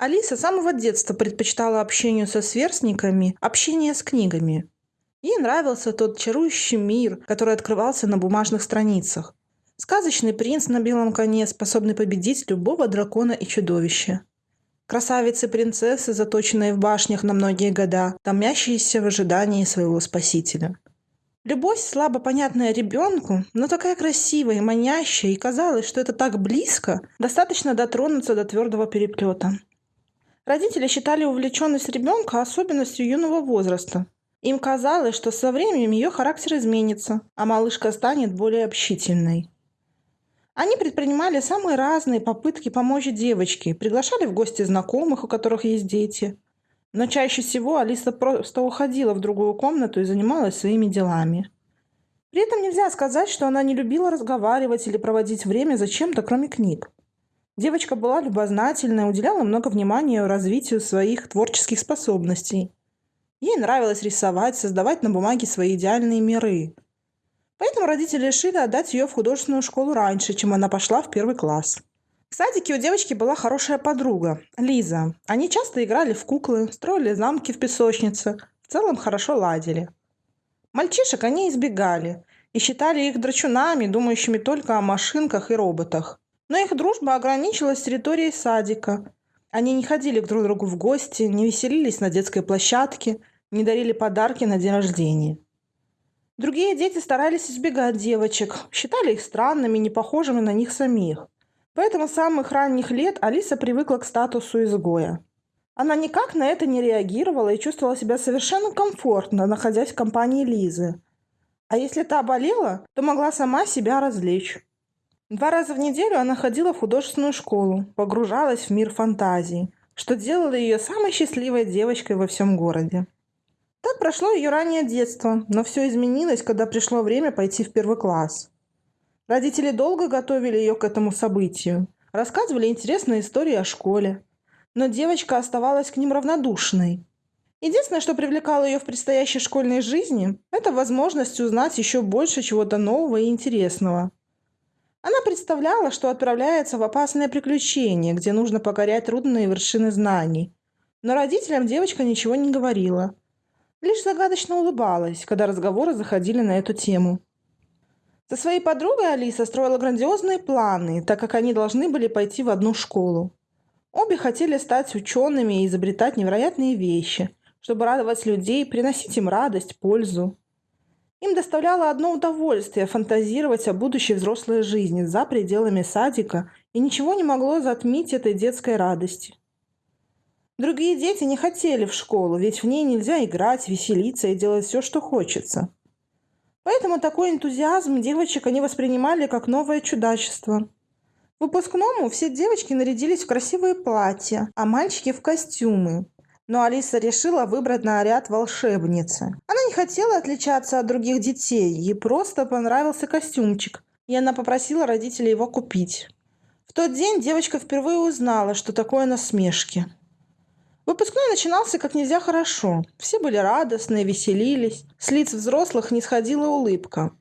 Алиса с самого детства предпочитала общению со сверстниками общение с книгами. Ей нравился тот чарующий мир, который открывался на бумажных страницах. Сказочный принц на белом коне, способный победить любого дракона и чудовища. Красавицы-принцессы, заточенные в башнях на многие года, томящиеся в ожидании своего спасителя. Любовь, слабо понятная ребенку, но такая красивая и манящая, и казалось, что это так близко, достаточно дотронуться до твердого переплета. Родители считали увлеченность ребенка особенностью юного возраста. Им казалось, что со временем ее характер изменится, а малышка станет более общительной. Они предпринимали самые разные попытки помочь девочке, приглашали в гости знакомых, у которых есть дети. Но чаще всего Алиса просто уходила в другую комнату и занималась своими делами. При этом нельзя сказать, что она не любила разговаривать или проводить время за чем-то, кроме книг. Девочка была любознательная, уделяла много внимания развитию своих творческих способностей. Ей нравилось рисовать, создавать на бумаге свои идеальные миры. Поэтому родители решили отдать ее в художественную школу раньше, чем она пошла в первый класс. В садике у девочки была хорошая подруга, Лиза. Они часто играли в куклы, строили замки в песочнице, в целом хорошо ладили. Мальчишек они избегали и считали их драчунами, думающими только о машинках и роботах. Но их дружба ограничилась территорией садика. Они не ходили к друг другу в гости, не веселились на детской площадке, не дарили подарки на день рождения. Другие дети старались избегать девочек, считали их странными, не похожими на них самих. Поэтому с самых ранних лет Алиса привыкла к статусу изгоя. Она никак на это не реагировала и чувствовала себя совершенно комфортно, находясь в компании Лизы. А если та болела, то могла сама себя развлечь. Два раза в неделю она ходила в художественную школу, погружалась в мир фантазии, что делало ее самой счастливой девочкой во всем городе. Так прошло ее раннее детство, но все изменилось, когда пришло время пойти в первый класс. Родители долго готовили ее к этому событию, рассказывали интересные истории о школе, но девочка оставалась к ним равнодушной. Единственное, что привлекало ее в предстоящей школьной жизни, это возможность узнать еще больше чего-то нового и интересного – она представляла, что отправляется в опасное приключение, где нужно покорять трудные вершины знаний. Но родителям девочка ничего не говорила. Лишь загадочно улыбалась, когда разговоры заходили на эту тему. Со своей подругой Алиса строила грандиозные планы, так как они должны были пойти в одну школу. Обе хотели стать учеными и изобретать невероятные вещи, чтобы радовать людей, приносить им радость, пользу. Им доставляло одно удовольствие фантазировать о будущей взрослой жизни за пределами садика, и ничего не могло затмить этой детской радости. Другие дети не хотели в школу, ведь в ней нельзя играть, веселиться и делать все, что хочется. Поэтому такой энтузиазм девочек они воспринимали как новое чудачество. В выпускному все девочки нарядились в красивые платья, а мальчики в костюмы но Алиса решила выбрать наряд волшебницы. Она не хотела отличаться от других детей, ей просто понравился костюмчик, и она попросила родителей его купить. В тот день девочка впервые узнала, что такое насмешки. Выпускной начинался как нельзя хорошо. Все были радостны, веселились. С лиц взрослых не сходила улыбка.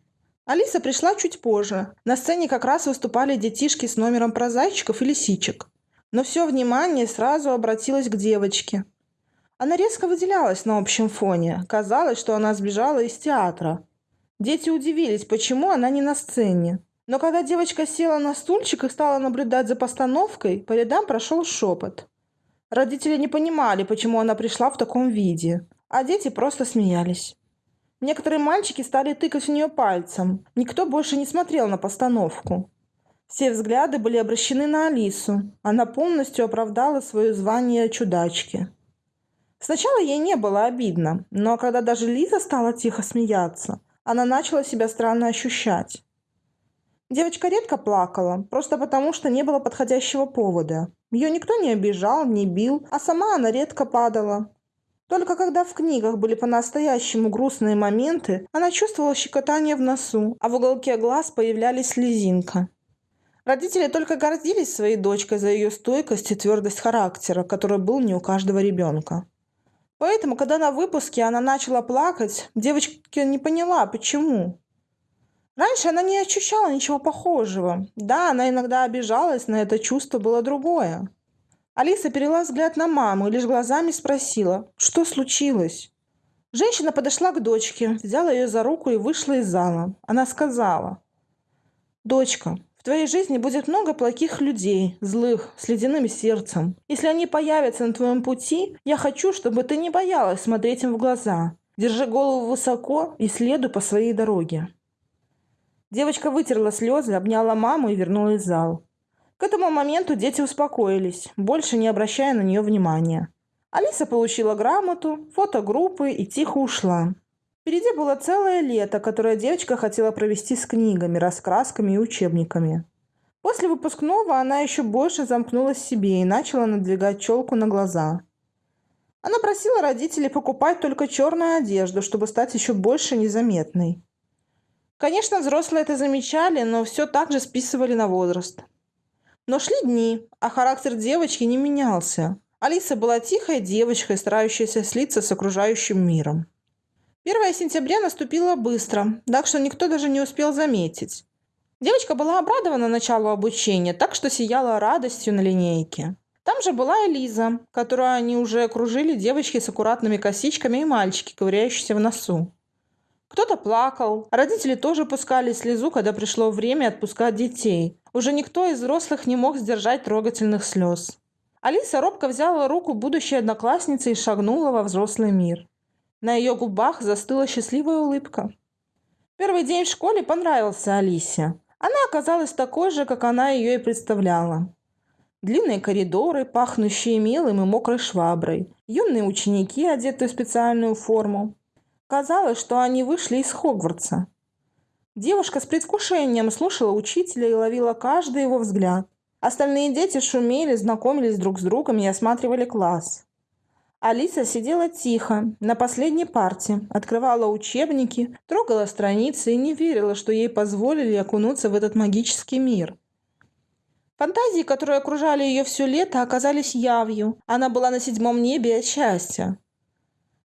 Алиса пришла чуть позже. На сцене как раз выступали детишки с номером про зайчиков и лисичек. Но все внимание сразу обратилось к девочке. Она резко выделялась на общем фоне. Казалось, что она сбежала из театра. Дети удивились, почему она не на сцене. Но когда девочка села на стульчик и стала наблюдать за постановкой, по рядам прошел шепот. Родители не понимали, почему она пришла в таком виде, а дети просто смеялись. Некоторые мальчики стали тыкать в нее пальцем. Никто больше не смотрел на постановку. Все взгляды были обращены на Алису. Она полностью оправдала свое звание чудачки. Сначала ей не было обидно, но когда даже Лиза стала тихо смеяться, она начала себя странно ощущать. Девочка редко плакала, просто потому что не было подходящего повода. Ее никто не обижал, не бил, а сама она редко падала. Только когда в книгах были по-настоящему грустные моменты, она чувствовала щекотание в носу, а в уголке глаз появлялись слезинка. Родители только гордились своей дочкой за ее стойкость и твердость характера, который был не у каждого ребенка. Поэтому, когда на выпуске она начала плакать, девочка не поняла, почему. Раньше она не ощущала ничего похожего. Да, она иногда обижалась, но это чувство было другое. Алиса перела взгляд на маму и лишь глазами спросила, что случилось. Женщина подошла к дочке, взяла ее за руку и вышла из зала. Она сказала, «Дочка, в твоей жизни будет много плохих людей, злых, с ледяным сердцем. Если они появятся на твоем пути, я хочу, чтобы ты не боялась смотреть им в глаза. Держи голову высоко и следуй по своей дороге». Девочка вытерла слезы, обняла маму и вернулась в зал. К этому моменту дети успокоились, больше не обращая на нее внимания. Алиса получила грамоту, фотогруппы и тихо ушла. Впереди было целое лето, которое девочка хотела провести с книгами, раскрасками и учебниками. После выпускного она еще больше замкнулась себе и начала надвигать челку на глаза. Она просила родителей покупать только черную одежду, чтобы стать еще больше незаметной. Конечно, взрослые это замечали, но все так же списывали на возраст. Но шли дни, а характер девочки не менялся. Алиса была тихой девочкой, старающейся слиться с окружающим миром. 1 сентября наступило быстро, так что никто даже не успел заметить. Девочка была обрадована началу обучения, так что сияла радостью на линейке. Там же была Элиза, которую они уже окружили девочки с аккуратными косичками и мальчики, ковыряющиеся в носу. Кто-то плакал, родители тоже пускали слезу, когда пришло время отпускать детей. Уже никто из взрослых не мог сдержать трогательных слез. Алиса робко взяла руку будущей одноклассницы и шагнула во взрослый мир. На ее губах застыла счастливая улыбка. Первый день в школе понравился Алисе. Она оказалась такой же, как она ее и представляла. Длинные коридоры, пахнущие мелом и мокрой шваброй. Юные ученики, одетые в специальную форму. Казалось, что они вышли из Хогвартса. Девушка с предвкушением слушала учителя и ловила каждый его взгляд. Остальные дети шумели, знакомились друг с другом и осматривали класс. Алиса сидела тихо, на последней парте, открывала учебники, трогала страницы и не верила, что ей позволили окунуться в этот магический мир. Фантазии, которые окружали ее все лето, оказались явью. Она была на седьмом небе от счастья.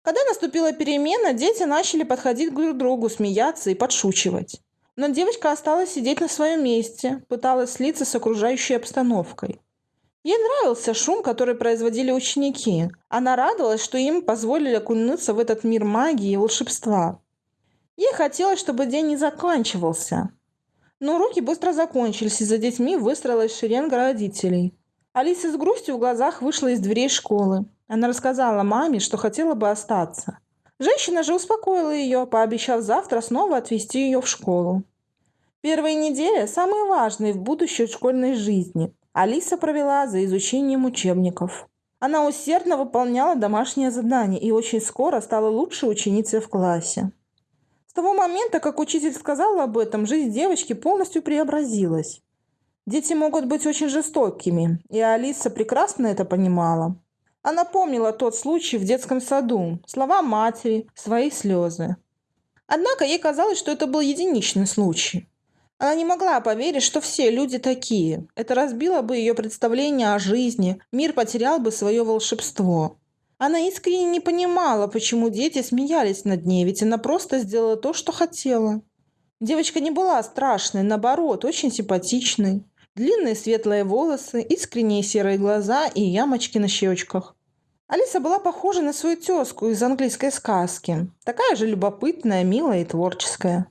Когда наступила перемена, дети начали подходить друг к другу, смеяться и подшучивать. Но девочка осталась сидеть на своем месте, пыталась слиться с окружающей обстановкой. Ей нравился шум, который производили ученики. Она радовалась, что им позволили окунуться в этот мир магии и волшебства. Ей хотелось, чтобы день не заканчивался. Но уроки быстро закончились, и за детьми выстроилась шеренга родителей. Алиса с грустью в глазах вышла из дверей школы. Она рассказала маме, что хотела бы остаться. Женщина же успокоила ее, пообещав завтра снова отвезти ее в школу. Первые недели самые важные в будущей школьной жизни. Алиса провела за изучением учебников. Она усердно выполняла домашние задания и очень скоро стала лучшей ученицей в классе. С того момента, как учитель сказал об этом, жизнь девочки полностью преобразилась. Дети могут быть очень жестокими, и Алиса прекрасно это понимала. Она помнила тот случай в детском саду, слова матери, свои слезы. Однако ей казалось, что это был единичный случай. Она не могла поверить, что все люди такие. Это разбило бы ее представление о жизни, мир потерял бы свое волшебство. Она искренне не понимала, почему дети смеялись над ней, ведь она просто сделала то, что хотела. Девочка не была страшной, наоборот, очень симпатичной. Длинные светлые волосы, искренние серые глаза и ямочки на щечках. Алиса была похожа на свою тезку из английской сказки. Такая же любопытная, милая и творческая.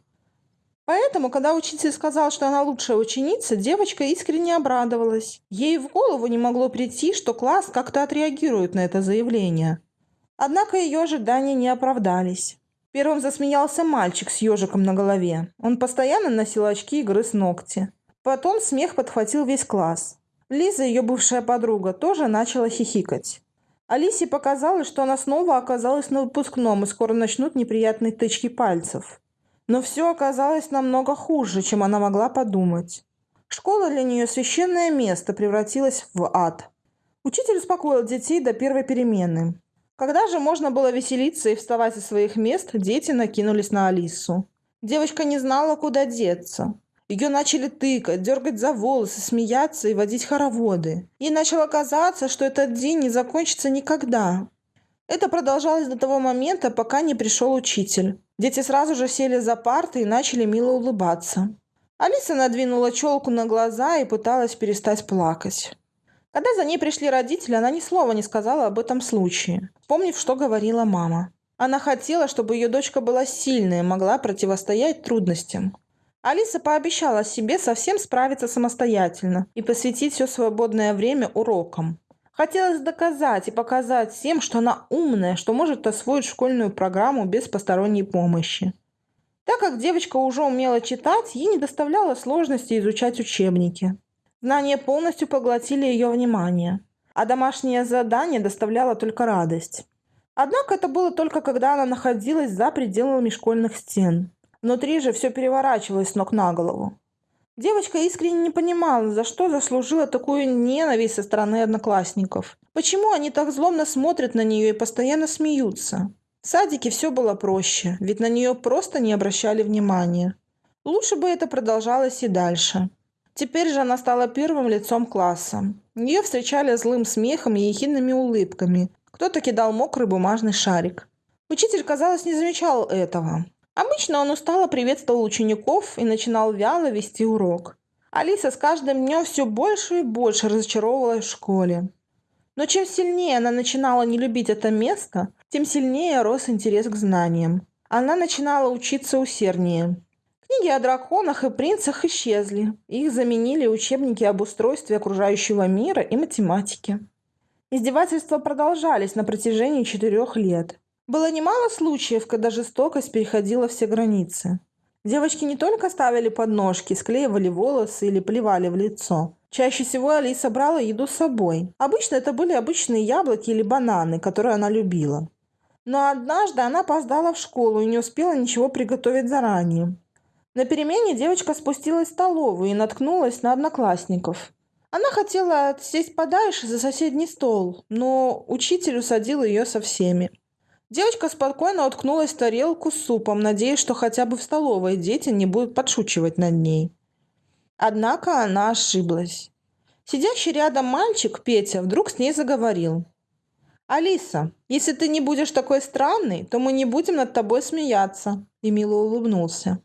Поэтому, когда учитель сказал, что она лучшая ученица, девочка искренне обрадовалась. Ей в голову не могло прийти, что класс как-то отреагирует на это заявление. Однако ее ожидания не оправдались. Первым засмеялся мальчик с ежиком на голове. Он постоянно носил очки и грыз ногти. Потом смех подхватил весь класс. Лиза, ее бывшая подруга, тоже начала хихикать. Алисе показалось, что она снова оказалась на выпускном и скоро начнут неприятные тычки пальцев. Но все оказалось намного хуже, чем она могла подумать. Школа для нее священное место превратилась в ад. Учитель успокоил детей до первой перемены. Когда же можно было веселиться и вставать из своих мест, дети накинулись на Алису. Девочка не знала, куда деться. Ее начали тыкать, дергать за волосы, смеяться и водить хороводы. Ей начало казаться, что этот день не закончится никогда. Это продолжалось до того момента, пока не пришел учитель. Дети сразу же сели за парты и начали мило улыбаться. Алиса надвинула челку на глаза и пыталась перестать плакать. Когда за ней пришли родители, она ни слова не сказала об этом случае, вспомнив, что говорила мама. Она хотела, чтобы ее дочка была сильной и могла противостоять трудностям. Алиса пообещала себе совсем справиться самостоятельно и посвятить все свободное время урокам. Хотелось доказать и показать всем, что она умная, что может освоить школьную программу без посторонней помощи. Так как девочка уже умела читать, ей не доставляло сложности изучать учебники. Знания полностью поглотили ее внимание, а домашнее задание доставляло только радость. Однако это было только когда она находилась за пределами школьных стен. Внутри же все переворачивалось с ног на голову. Девочка искренне не понимала, за что заслужила такую ненависть со стороны одноклассников. Почему они так злобно смотрят на нее и постоянно смеются? В садике все было проще, ведь на нее просто не обращали внимания. Лучше бы это продолжалось и дальше. Теперь же она стала первым лицом класса. Ее встречали злым смехом и ехидными улыбками. Кто-то кидал мокрый бумажный шарик. Учитель, казалось, не замечал этого. Обычно он устало приветствовал учеников и начинал вяло вести урок. Алиса с каждым днем все больше и больше разочаровывалась в школе. Но чем сильнее она начинала не любить это место, тем сильнее рос интерес к знаниям. Она начинала учиться усерднее. Книги о драконах и принцах исчезли. Их заменили учебники об устройстве окружающего мира и математике. Издевательства продолжались на протяжении четырех лет. Было немало случаев, когда жестокость переходила все границы. Девочки не только ставили подножки, склеивали волосы или плевали в лицо. Чаще всего Алиса брала еду с собой. Обычно это были обычные яблоки или бананы, которые она любила. Но однажды она опоздала в школу и не успела ничего приготовить заранее. На перемене девочка спустилась в столовую и наткнулась на одноклассников. Она хотела сесть подальше за соседний стол, но учитель усадил ее со всеми. Девочка спокойно уткнулась в тарелку с супом, надеясь, что хотя бы в столовой дети не будут подшучивать над ней. Однако она ошиблась. Сидящий рядом мальчик, Петя, вдруг с ней заговорил. «Алиса, если ты не будешь такой странной, то мы не будем над тобой смеяться», и мило улыбнулся.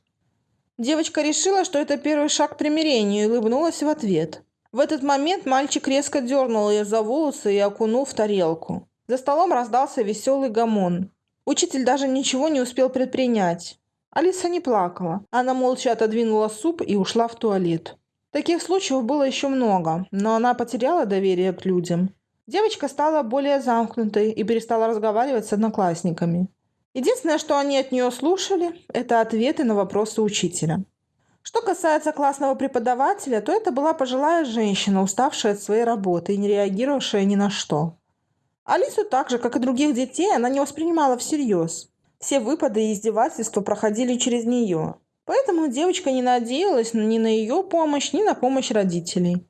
Девочка решила, что это первый шаг к примирению, и улыбнулась в ответ. В этот момент мальчик резко дернул ее за волосы и окунул в тарелку. За столом раздался веселый гомон. Учитель даже ничего не успел предпринять. Алиса не плакала. Она молча отодвинула суп и ушла в туалет. Таких случаев было еще много, но она потеряла доверие к людям. Девочка стала более замкнутой и перестала разговаривать с одноклассниками. Единственное, что они от нее слушали, это ответы на вопросы учителя. Что касается классного преподавателя, то это была пожилая женщина, уставшая от своей работы и не реагировавшая ни на что. Алису так же, как и других детей, она не воспринимала всерьез. Все выпады и издевательства проходили через нее. Поэтому девочка не надеялась ни на ее помощь, ни на помощь родителей.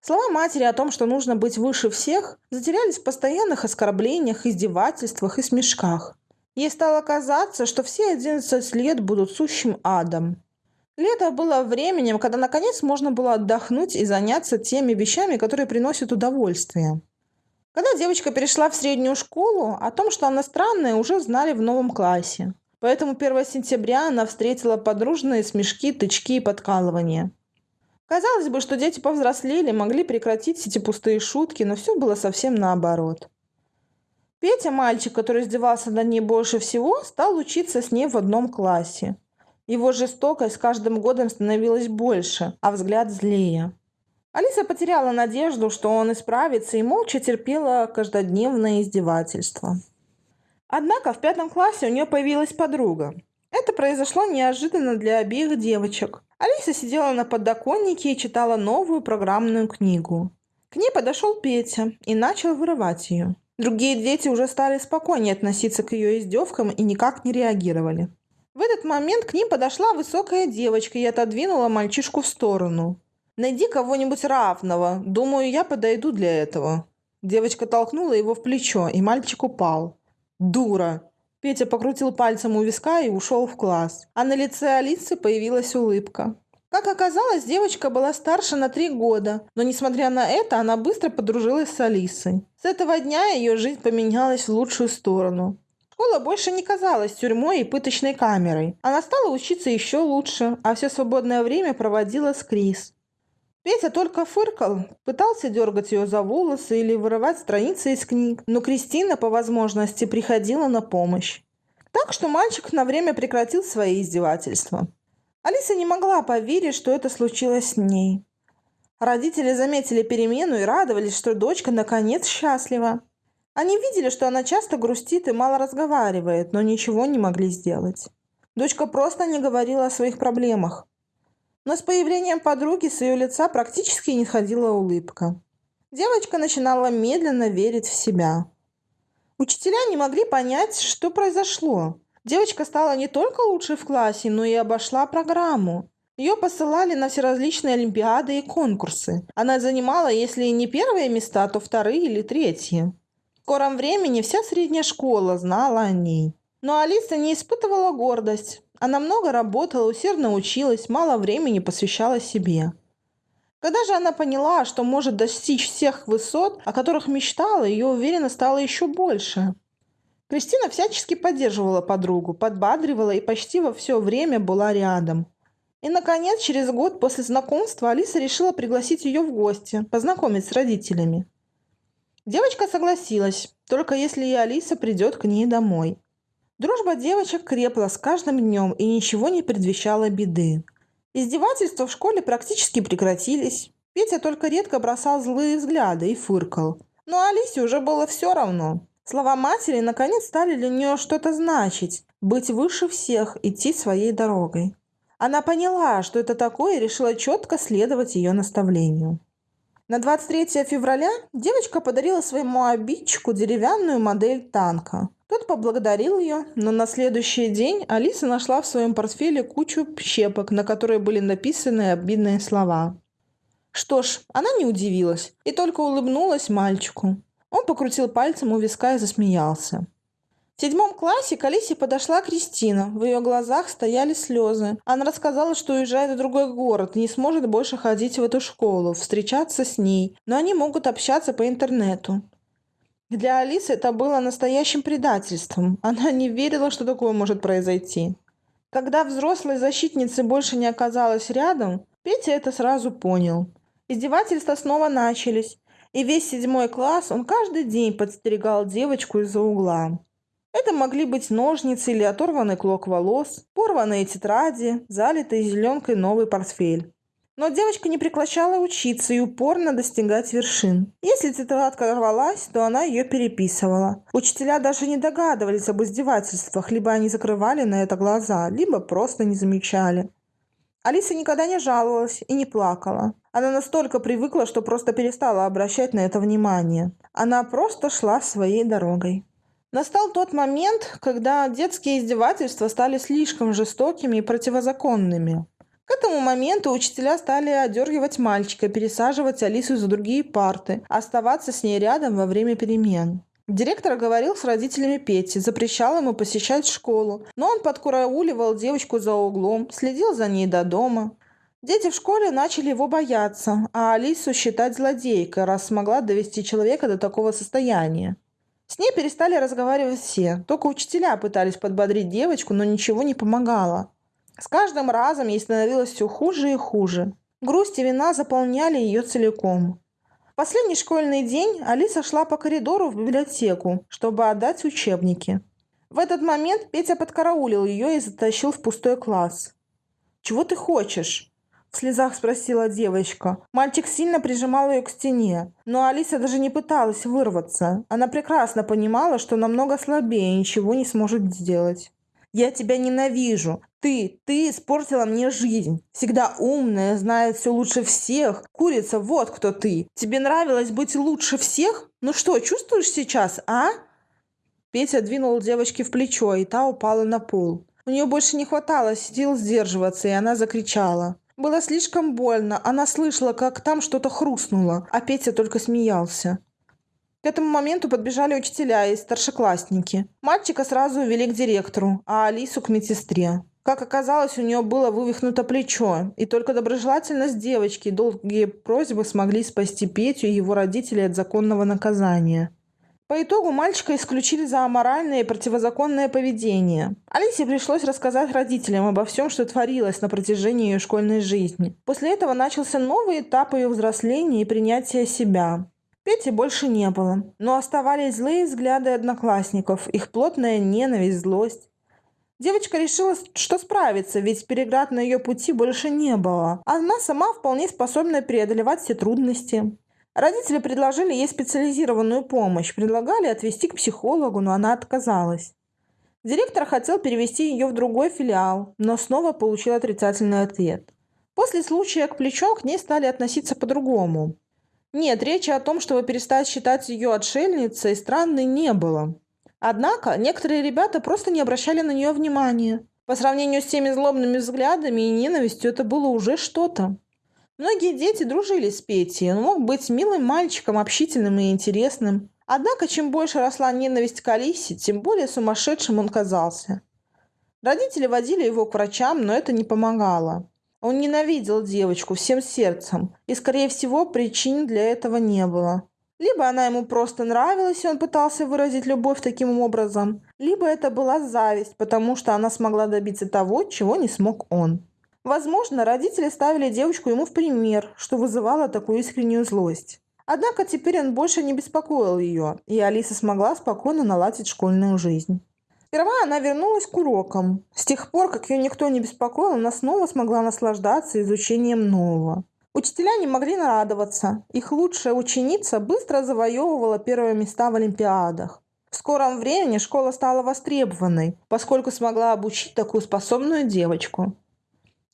Слова матери о том, что нужно быть выше всех, затерялись в постоянных оскорблениях, издевательствах и смешках. Ей стало казаться, что все 11 лет будут сущим адом. Лето было временем, когда наконец можно было отдохнуть и заняться теми вещами, которые приносят удовольствие. Когда девочка перешла в среднюю школу, о том, что она странная, уже знали в новом классе. Поэтому 1 сентября она встретила подружные смешки, тычки и подкалывания. Казалось бы, что дети повзрослели, могли прекратить эти пустые шутки, но все было совсем наоборот. Петя, мальчик, который издевался над ней больше всего, стал учиться с ней в одном классе. Его жестокость с каждым годом становилась больше, а взгляд злее. Алиса потеряла надежду, что он исправится, и молча терпела каждодневное издевательство. Однако в пятом классе у нее появилась подруга. Это произошло неожиданно для обеих девочек. Алиса сидела на подоконнике и читала новую программную книгу. К ней подошел Петя и начал вырывать ее. Другие дети уже стали спокойнее относиться к ее издевкам и никак не реагировали. В этот момент к ним подошла высокая девочка и отодвинула мальчишку в сторону. «Найди кого-нибудь равного. Думаю, я подойду для этого». Девочка толкнула его в плечо, и мальчик упал. «Дура!» Петя покрутил пальцем у виска и ушел в класс. А на лице Алисы появилась улыбка. Как оказалось, девочка была старше на три года, но несмотря на это, она быстро подружилась с Алисой. С этого дня ее жизнь поменялась в лучшую сторону. Школа больше не казалась тюрьмой и пыточной камерой. Она стала учиться еще лучше, а все свободное время проводила с Крис. Петя только фыркал, пытался дергать ее за волосы или вырывать страницы из книг, но Кристина по возможности приходила на помощь. Так что мальчик на время прекратил свои издевательства. Алиса не могла поверить, что это случилось с ней. Родители заметили перемену и радовались, что дочка наконец счастлива. Они видели, что она часто грустит и мало разговаривает, но ничего не могли сделать. Дочка просто не говорила о своих проблемах. Но с появлением подруги с ее лица практически не ходила улыбка. Девочка начинала медленно верить в себя. Учителя не могли понять, что произошло. Девочка стала не только лучшей в классе, но и обошла программу. Ее посылали на всеразличные олимпиады и конкурсы. Она занимала, если не первые места, то вторые или третьи. В скором времени вся средняя школа знала о ней. Но Алиса не испытывала гордость. Она много работала, усердно училась, мало времени посвящала себе. Когда же она поняла, что может достичь всех высот, о которых мечтала, ее уверенность стала еще больше. Кристина всячески поддерживала подругу, подбадривала и почти во все время была рядом. И, наконец, через год после знакомства Алиса решила пригласить ее в гости, познакомить с родителями. Девочка согласилась, только если и Алиса придет к ней домой. Дружба девочек крепла с каждым днем и ничего не предвещало беды. Издевательства в школе практически прекратились. Петя только редко бросал злые взгляды и фыркал. Но Алисе уже было все равно. Слова матери наконец стали для нее что-то значить. Быть выше всех, идти своей дорогой. Она поняла, что это такое, и решила четко следовать ее наставлению. На 23 февраля девочка подарила своему обидчику деревянную модель танка. Тот поблагодарил ее, но на следующий день Алиса нашла в своем портфеле кучу щепок, на которые были написаны обидные слова. Что ж, она не удивилась и только улыбнулась мальчику. Он покрутил пальцем у виска и засмеялся. В седьмом классе к Алисе подошла Кристина. В ее глазах стояли слезы. Она рассказала, что уезжает в другой город и не сможет больше ходить в эту школу, встречаться с ней, но они могут общаться по интернету. Для Алисы это было настоящим предательством. Она не верила, что такое может произойти. Когда взрослой защитницы больше не оказалось рядом, Петя это сразу понял. Издевательства снова начались, и весь седьмой класс он каждый день подстерегал девочку из-за угла. Это могли быть ножницы или оторванный клок волос, порванные тетради, залитый зеленкой новый портфель. Но девочка не прекращала учиться и упорно достигать вершин. Если тетрадка рвалась, то она ее переписывала. Учителя даже не догадывались об издевательствах, либо они закрывали на это глаза, либо просто не замечали. Алиса никогда не жаловалась и не плакала. Она настолько привыкла, что просто перестала обращать на это внимание. Она просто шла своей дорогой. Настал тот момент, когда детские издевательства стали слишком жестокими и противозаконными. К этому моменту учителя стали одергивать мальчика, пересаживать Алису за другие парты, оставаться с ней рядом во время перемен. Директор говорил с родителями Пети, запрещал ему посещать школу, но он подкурауливал девочку за углом, следил за ней до дома. Дети в школе начали его бояться, а Алису считать злодейкой, раз смогла довести человека до такого состояния. С ней перестали разговаривать все. Только учителя пытались подбодрить девочку, но ничего не помогало. С каждым разом ей становилось все хуже и хуже. Грусть и вина заполняли ее целиком. В последний школьный день Алиса шла по коридору в библиотеку, чтобы отдать учебники. В этот момент Петя подкараулил ее и затащил в пустой класс. «Чего ты хочешь?» В слезах спросила девочка. Мальчик сильно прижимал ее к стене, но Алиса даже не пыталась вырваться. Она прекрасно понимала, что намного слабее и ничего не сможет сделать. «Я тебя ненавижу. Ты, ты испортила мне жизнь. Всегда умная, знает все лучше всех. Курица, вот кто ты. Тебе нравилось быть лучше всех? Ну что, чувствуешь сейчас, а?» Петя двинул девочке в плечо, и та упала на пол. У нее больше не хватало сил сдерживаться, и она закричала. Было слишком больно. Она слышала, как там что-то хрустнуло, а Петя только смеялся. К этому моменту подбежали учителя и старшеклассники. Мальчика сразу увели к директору, а Алису к медсестре. Как оказалось, у нее было вывихнуто плечо, и только доброжелательность девочки и долгие просьбы смогли спасти Петю и его родителей от законного наказания. По итогу мальчика исключили за аморальное и противозаконное поведение. Алисе пришлось рассказать родителям обо всем, что творилось на протяжении ее школьной жизни. После этого начался новый этап ее взросления и принятия себя. Пети больше не было, но оставались злые взгляды одноклассников, их плотная ненависть, злость. Девочка решила, что справится, ведь переград на ее пути больше не было. Она сама вполне способна преодолевать все трудности. Родители предложили ей специализированную помощь, предлагали отвезти к психологу, но она отказалась. Директор хотел перевести ее в другой филиал, но снова получил отрицательный ответ. После случая к плечу к ней стали относиться по-другому. Нет, речи о том, чтобы перестать считать ее отшельницей, странной не было. Однако некоторые ребята просто не обращали на нее внимания. По сравнению с теми злобными взглядами и ненавистью это было уже что-то. Многие дети дружили с Петей, он мог быть милым мальчиком, общительным и интересным. Однако, чем больше росла ненависть к Алисе, тем более сумасшедшим он казался. Родители водили его к врачам, но это не помогало. Он ненавидел девочку всем сердцем, и, скорее всего, причин для этого не было. Либо она ему просто нравилась, и он пытался выразить любовь таким образом, либо это была зависть, потому что она смогла добиться того, чего не смог он. Возможно, родители ставили девочку ему в пример, что вызывало такую искреннюю злость. Однако теперь он больше не беспокоил ее, и Алиса смогла спокойно наладить школьную жизнь. Сперва она вернулась к урокам. С тех пор, как ее никто не беспокоил, она снова смогла наслаждаться изучением нового. Учителя не могли нарадоваться. Их лучшая ученица быстро завоевывала первые места в олимпиадах. В скором времени школа стала востребованной, поскольку смогла обучить такую способную девочку.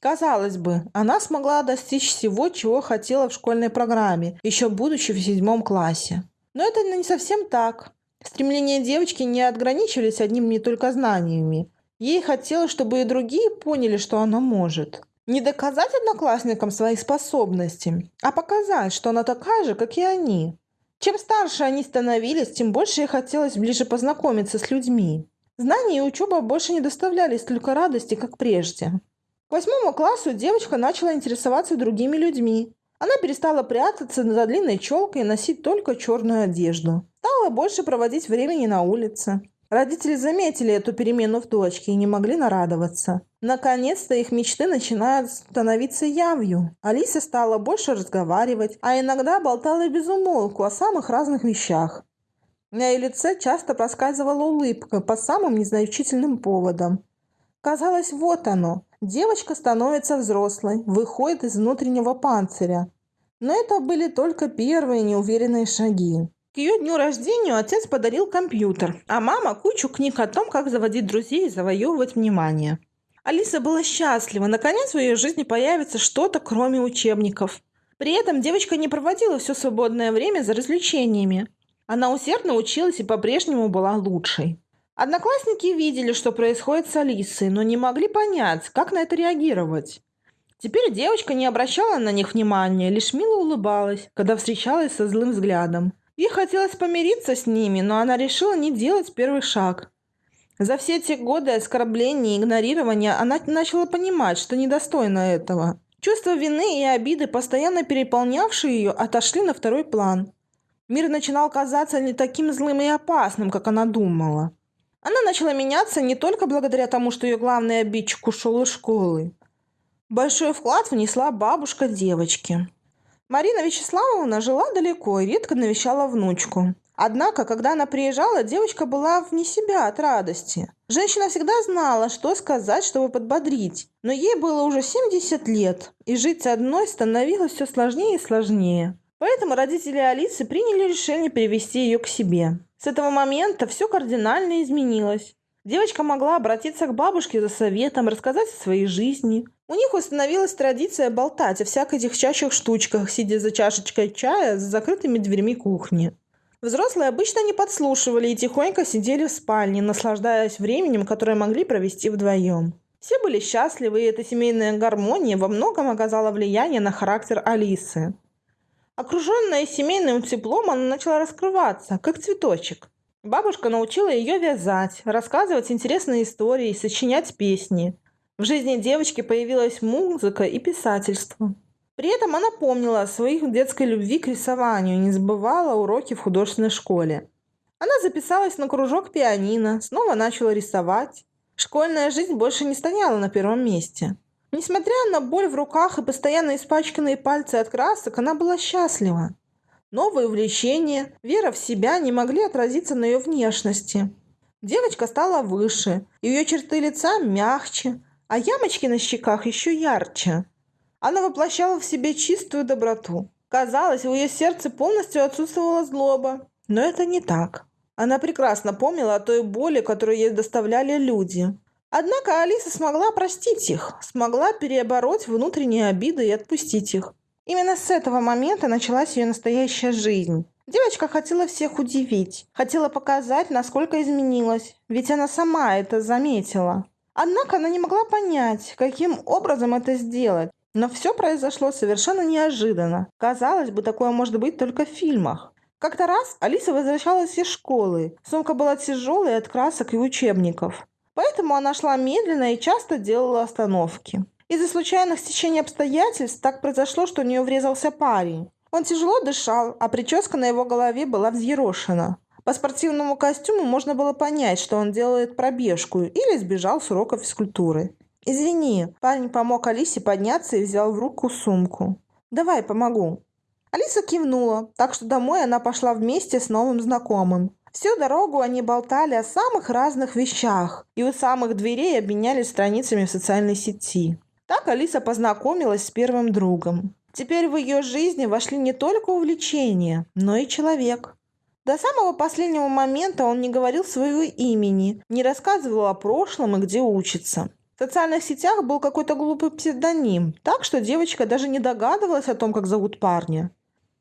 Казалось бы, она смогла достичь всего, чего хотела в школьной программе, еще будучи в седьмом классе. Но это не совсем так. Стремления девочки не ограничивались одними только знаниями. Ей хотелось, чтобы и другие поняли, что она может. Не доказать одноклассникам свои способности, а показать, что она такая же, как и они. Чем старше они становились, тем больше ей хотелось ближе познакомиться с людьми. Знания и учеба больше не доставляли столько радости, как прежде. К восьмому классу девочка начала интересоваться другими людьми. Она перестала прятаться за длинной челкой и носить только черную одежду. Стала больше проводить времени на улице. Родители заметили эту перемену в дочке и не могли нарадоваться. Наконец-то их мечты начинают становиться явью. Алиса стала больше разговаривать, а иногда болтала без умолку о самых разных вещах. На ее лице часто проскальзывала улыбка по самым незначительным поводам. Казалось, вот оно. Девочка становится взрослой, выходит из внутреннего панциря. Но это были только первые неуверенные шаги. К ее дню рождения отец подарил компьютер, а мама кучу книг о том, как заводить друзей и завоевывать внимание. Алиса была счастлива, наконец в ее жизни появится что-то, кроме учебников. При этом девочка не проводила все свободное время за развлечениями. Она усердно училась и по-прежнему была лучшей. Одноклассники видели, что происходит с Алисой, но не могли понять, как на это реагировать. Теперь девочка не обращала на них внимания, лишь мило улыбалась, когда встречалась со злым взглядом. Ей хотелось помириться с ними, но она решила не делать первый шаг. За все эти годы оскорблений и игнорирования она начала понимать, что недостойна этого. Чувство вины и обиды, постоянно переполнявшие ее, отошли на второй план. Мир начинал казаться не таким злым и опасным, как она думала. Она начала меняться не только благодаря тому, что ее главный обидчик ушел из школы. Большой вклад внесла бабушка девочки. Марина Вячеславовна жила далеко и редко навещала внучку. Однако, когда она приезжала, девочка была вне себя от радости. Женщина всегда знала, что сказать, чтобы подбодрить. Но ей было уже 70 лет, и жить одной становилось все сложнее и сложнее. Поэтому родители Алисы приняли решение перевести ее к себе. С этого момента все кардинально изменилось. Девочка могла обратиться к бабушке за советом, рассказать о своей жизни. У них установилась традиция болтать о всякой девчачьих штучках, сидя за чашечкой чая с закрытыми дверьми кухни. Взрослые обычно не подслушивали и тихонько сидели в спальне, наслаждаясь временем, которое могли провести вдвоем. Все были счастливы, и эта семейная гармония во многом оказала влияние на характер Алисы. Окруженная семейным теплом, она начала раскрываться, как цветочек. Бабушка научила ее вязать, рассказывать интересные истории, сочинять песни. В жизни девочки появилась музыка и писательство. При этом она помнила о своей детской любви к рисованию не забывала уроки в художественной школе. Она записалась на кружок пианино, снова начала рисовать. Школьная жизнь больше не стояла на первом месте. Несмотря на боль в руках и постоянно испачканные пальцы от красок, она была счастлива. Новые увлечения, вера в себя не могли отразиться на ее внешности. Девочка стала выше, ее черты лица мягче, а ямочки на щеках еще ярче. Она воплощала в себе чистую доброту. Казалось, в ее сердце полностью отсутствовала злоба. Но это не так. Она прекрасно помнила о той боли, которую ей доставляли люди. Однако Алиса смогла простить их, смогла переобороть внутренние обиды и отпустить их. Именно с этого момента началась ее настоящая жизнь. Девочка хотела всех удивить, хотела показать, насколько изменилась, ведь она сама это заметила. Однако она не могла понять, каким образом это сделать. Но все произошло совершенно неожиданно. Казалось бы, такое может быть только в фильмах. Как-то раз Алиса возвращалась из школы. Сумка была тяжелой от красок и учебников. Поэтому она шла медленно и часто делала остановки. Из-за случайных стечений обстоятельств так произошло, что у нее врезался парень. Он тяжело дышал, а прическа на его голове была взъерошена. По спортивному костюму можно было понять, что он делает пробежку или сбежал с урока физкультуры. «Извини», парень помог Алисе подняться и взял в руку сумку. «Давай, помогу». Алиса кивнула, так что домой она пошла вместе с новым знакомым. Всю дорогу они болтали о самых разных вещах и у самых дверей обменялись страницами в социальной сети. Так Алиса познакомилась с первым другом. Теперь в ее жизни вошли не только увлечения, но и человек. До самого последнего момента он не говорил своего имени, не рассказывал о прошлом и где учится. В социальных сетях был какой-то глупый псевдоним, так что девочка даже не догадывалась о том, как зовут парня.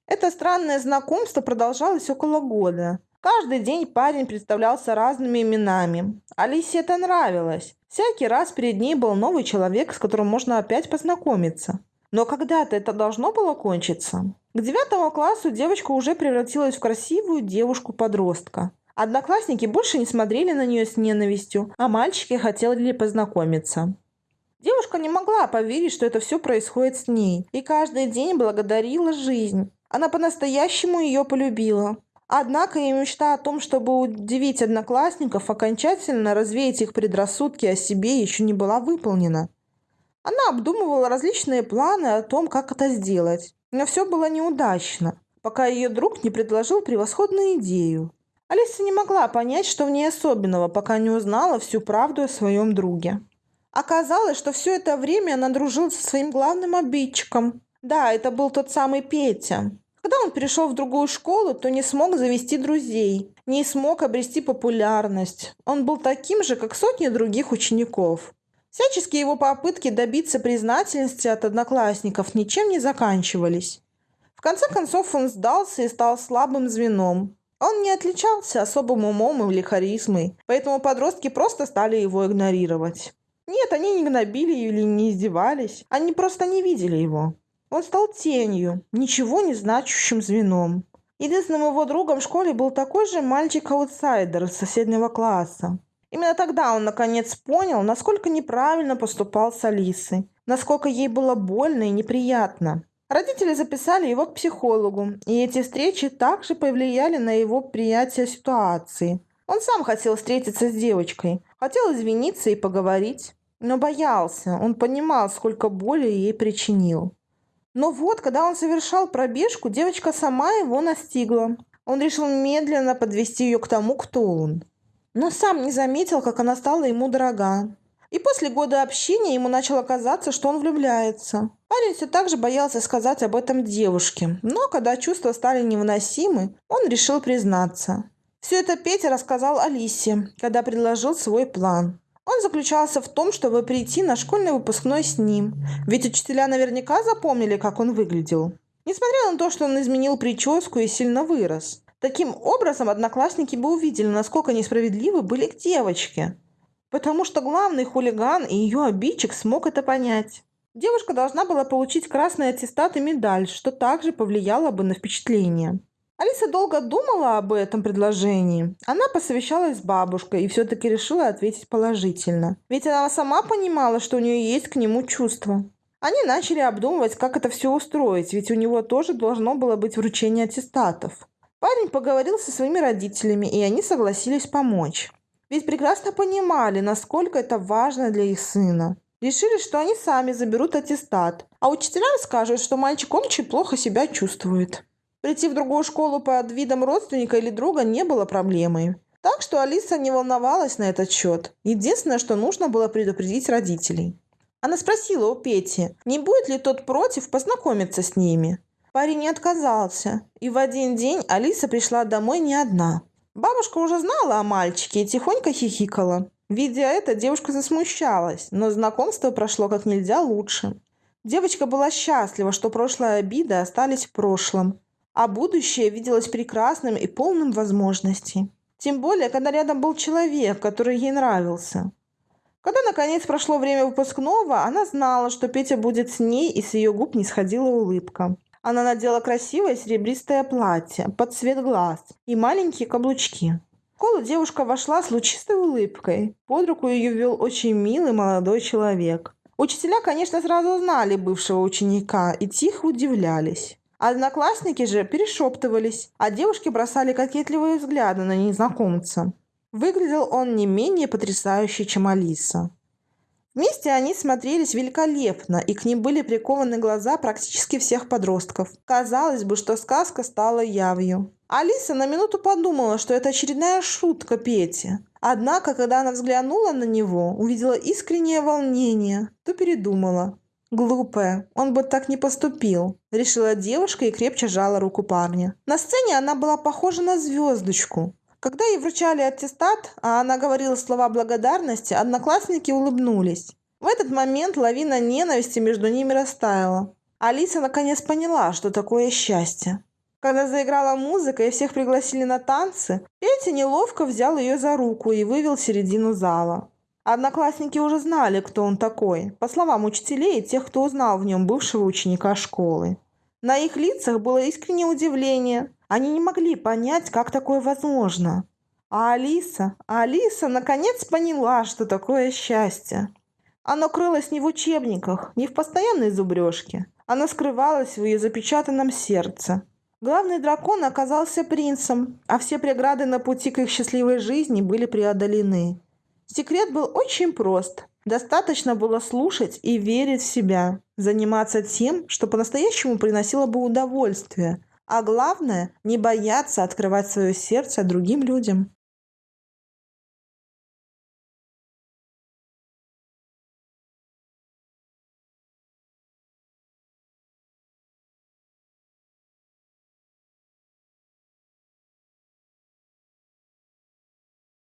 Это странное знакомство продолжалось около года. Каждый день парень представлялся разными именами. Алисе это нравилось. Всякий раз перед ней был новый человек, с которым можно опять познакомиться. Но когда-то это должно было кончиться. К девятому классу девочка уже превратилась в красивую девушку-подростка. Одноклассники больше не смотрели на нее с ненавистью, а мальчики хотели познакомиться. Девушка не могла поверить, что это все происходит с ней, и каждый день благодарила жизнь. Она по-настоящему ее полюбила. Однако ее мечта о том, чтобы удивить одноклассников, окончательно развеять их предрассудки о себе, еще не была выполнена. Она обдумывала различные планы о том, как это сделать. Но все было неудачно, пока ее друг не предложил превосходную идею. Алиса не могла понять, что в ней особенного, пока не узнала всю правду о своем друге. Оказалось, что все это время она дружила со своим главным обидчиком, да, это был тот самый Петя. Когда он перешел в другую школу, то не смог завести друзей, не смог обрести популярность. Он был таким же, как сотни других учеников. Всяческие его попытки добиться признательности от одноклассников ничем не заканчивались. В конце концов он сдался и стал слабым звеном. Он не отличался особым умом или харизмой, поэтому подростки просто стали его игнорировать. Нет, они не гнобили или не издевались, они просто не видели его. Он стал тенью, ничего не значащим звеном. Единственным его другом в школе был такой же мальчик-аутсайдер из соседнего класса. Именно тогда он наконец понял, насколько неправильно поступал с Алисой, насколько ей было больно и неприятно. Родители записали его к психологу, и эти встречи также повлияли на его приятие ситуации. Он сам хотел встретиться с девочкой, хотел извиниться и поговорить, но боялся, он понимал, сколько боли ей причинил. Но вот, когда он совершал пробежку, девочка сама его настигла. Он решил медленно подвести ее к тому, кто он. Но сам не заметил, как она стала ему дорога. И после года общения ему начало казаться, что он влюбляется. Парень все так же боялся сказать об этом девушке, но когда чувства стали невыносимы, он решил признаться. Все это Петя рассказал Алисе, когда предложил свой план. Он заключался в том, чтобы прийти на школьный выпускной с ним, ведь учителя наверняка запомнили, как он выглядел. Несмотря на то, что он изменил прическу и сильно вырос. Таким образом, одноклассники бы увидели, насколько несправедливы были к девочке. Потому что главный хулиган и ее обидчик смог это понять. Девушка должна была получить красный аттестат и медаль, что также повлияло бы на впечатление. Алиса долго думала об этом предложении. Она посовещалась с бабушкой и все-таки решила ответить положительно. Ведь она сама понимала, что у нее есть к нему чувства. Они начали обдумывать, как это все устроить, ведь у него тоже должно было быть вручение аттестатов. Парень поговорил со своими родителями, и они согласились помочь. Ведь прекрасно понимали, насколько это важно для их сына. Решили, что они сами заберут аттестат, а учителям скажут, что мальчик очень плохо себя чувствует. Прийти в другую школу под видом родственника или друга не было проблемой. Так что Алиса не волновалась на этот счет. Единственное, что нужно было предупредить родителей. Она спросила у Пети, не будет ли тот против познакомиться с ними. Парень не отказался, и в один день Алиса пришла домой не одна. Бабушка уже знала о мальчике и тихонько хихикала. Видя это, девушка засмущалась, но знакомство прошло как нельзя лучше. Девочка была счастлива, что прошлые обиды остались в прошлом, а будущее виделось прекрасным и полным возможностей. Тем более, когда рядом был человек, который ей нравился. Когда, наконец, прошло время выпускного, она знала, что Петя будет с ней, и с ее губ не сходила улыбка. Она надела красивое серебристое платье под цвет глаз и маленькие каблучки. В школу девушка вошла с лучистой улыбкой. Под руку ее вел очень милый молодой человек. Учителя, конечно, сразу узнали бывшего ученика и тихо удивлялись. Одноклассники же перешептывались, а девушки бросали кокетливые взгляды на незнакомца. Выглядел он не менее потрясающе, чем Алиса. Вместе они смотрелись великолепно, и к ним были прикованы глаза практически всех подростков. Казалось бы, что сказка стала явью. Алиса на минуту подумала, что это очередная шутка Пети. Однако, когда она взглянула на него, увидела искреннее волнение, то передумала. Глупая, он бы так не поступил, решила девушка и крепче жала руку парня. На сцене она была похожа на звездочку, когда ей вручали аттестат, а она говорила слова благодарности, одноклассники улыбнулись. В этот момент лавина ненависти между ними растаяла. Алиса наконец поняла, что такое счастье. Когда заиграла музыка и всех пригласили на танцы, Петя неловко взял ее за руку и вывел в середину зала. Одноклассники уже знали, кто он такой, по словам учителей и тех, кто узнал в нем бывшего ученика школы. На их лицах было искреннее удивление, они не могли понять, как такое возможно. А Алиса, Алиса наконец поняла, что такое счастье. Оно крылось не в учебниках, не в постоянной зубрежке. Оно скрывалось в ее запечатанном сердце. Главный дракон оказался принцем, а все преграды на пути к их счастливой жизни были преодолены. Секрет был очень прост. Достаточно было слушать и верить в себя, заниматься тем, что по-настоящему приносило бы удовольствие – а главное, не бояться открывать свое сердце другим людям.